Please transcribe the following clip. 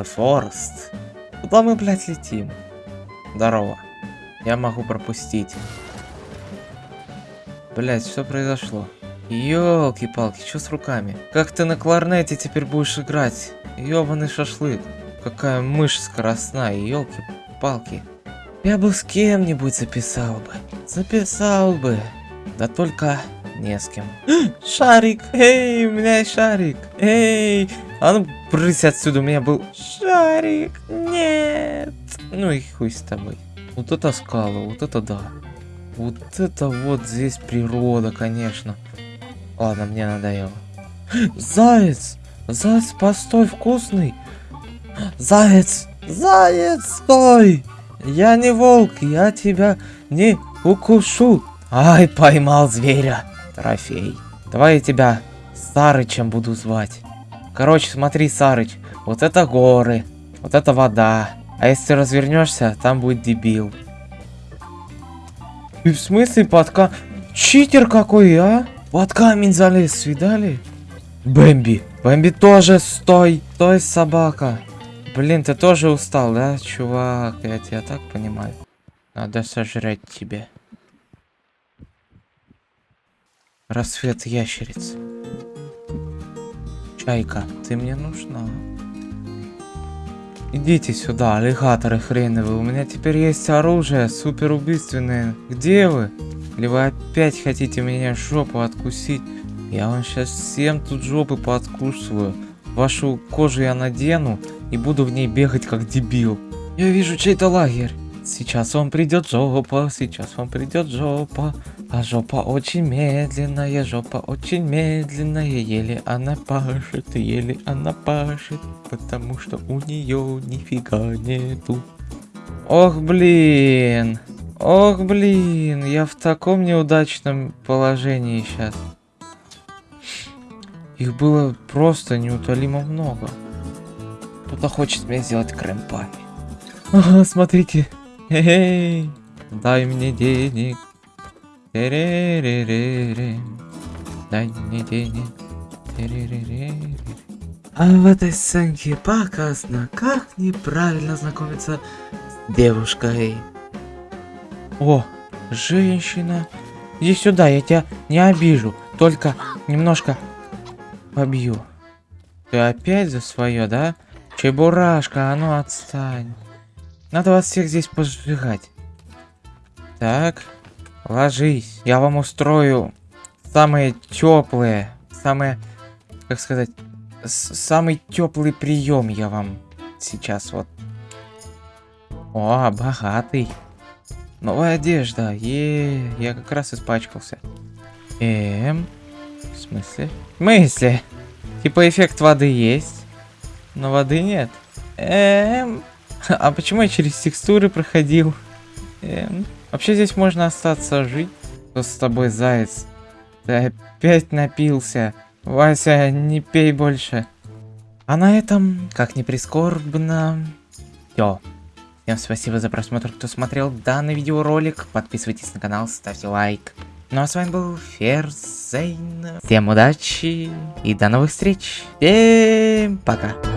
The Forest. Куда мы, блядь, летим? Здорово. Я могу пропустить. Блять, что произошло? Ёлки-палки, что с руками? Как ты на кларнете теперь будешь играть? Ёбаный шашлык. Какая мышь скоростная, ёлки-палки. Я бы с кем-нибудь записал бы. Записал бы. Да только не с кем. Шарик! Эй, у меня есть шарик! Эй! А ну, брысь отсюда, у меня был шарик! Нет! Ну и хуй с тобой. Вот это скала, вот это да. Вот это вот здесь природа, конечно. Ладно, мне надоело. Заяц! Заяц, постой, вкусный! Заяц! Заяц, стой! Я не волк, я тебя не укушу. Ай, поймал зверя. Трофей. Давай я тебя Сарычем буду звать. Короче, смотри, Сарыч. Вот это горы. Вот это вода. А если развернешься, там будет дебил. И в смысле подка... Читер какой, а? Под камень залез, видали? Бэмби. Бэмби тоже стой. Стой, собака. Блин, ты тоже устал, да, чувак? Я тебя так понимаю. Надо сожрать тебе. Рассвет ящериц. Чайка, ты мне нужна. Идите сюда, аллигаторы хреновые. У меня теперь есть оружие, супер убийственное. Где вы? Или вы опять хотите меня жопу откусить? Я вам сейчас всем тут жопы подкусываю. Вашу кожу я надену и буду в ней бегать как дебил. Я вижу чей-то лагерь. Сейчас вам придет жопа, сейчас вам придет жопа. А жопа очень медленная, жопа очень медленная, еле она пашет, еле она пашет, потому что у нее нифига нету. Ох, блин. Ох, блин, я в таком неудачном положении сейчас. Их было просто неутолимо много. Кто-то хочет меня сделать крэмпами. Ага, смотрите. Эй, дай мне денег. Дай мне денег. А в этой сценке показано, как неправильно знакомиться с девушкой. О, женщина. Иди сюда, я тебя не обижу. Только немножко побью. Ты опять за свое, да? Чебурашка, а ну отстань. Надо вас всех здесь пожигать. Так, ложись. Я вам устрою самые теплые, самые, как сказать, самый теплый прием я вам сейчас вот. О, богатый. Новая одежда. Е, я как раз испачкался. Эм, в смысле? В смысле? Типа эффект воды есть, но воды нет. Эм, а почему я через текстуры проходил? Эм, вообще здесь можно остаться жить. Что с тобой, заяц? Ты опять напился. Вася, не пей больше. А на этом, как ни прискорбно, все. Всем спасибо за просмотр, кто смотрел данный видеоролик. Подписывайтесь на канал, ставьте лайк. Ну а с вами был Ферзейн. Всем удачи и до новых встреч. Всем пока.